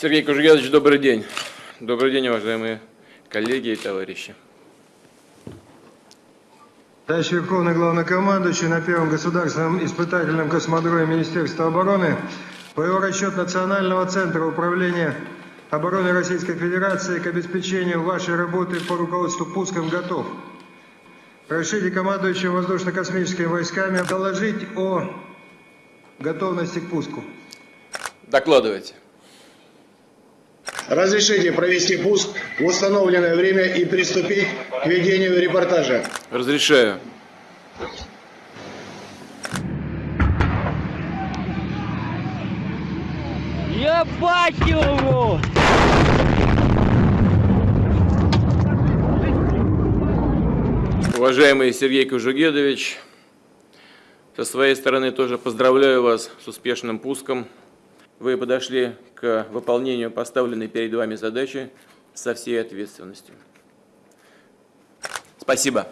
Сергей Кужугедович, добрый день. Добрый день, уважаемые коллеги и товарищи. Товарищ Верховный Главнокомандующий на Первом государственном испытательном космодроме Министерства обороны по его расчет Национального центра управления обороны Российской Федерации к обеспечению вашей работы по руководству пуском готов. Прошлите командующим воздушно-космическими войсками доложить о готовности к пуску. Докладывайте. Разрешите провести пуск в установленное время и приступить к ведению репортажа. Разрешаю. Ебать его! Уважаемый Сергей Кужугедович, со своей стороны тоже поздравляю вас с успешным пуском. Вы подошли к выполнению поставленной перед вами задачи со всей ответственностью. Спасибо.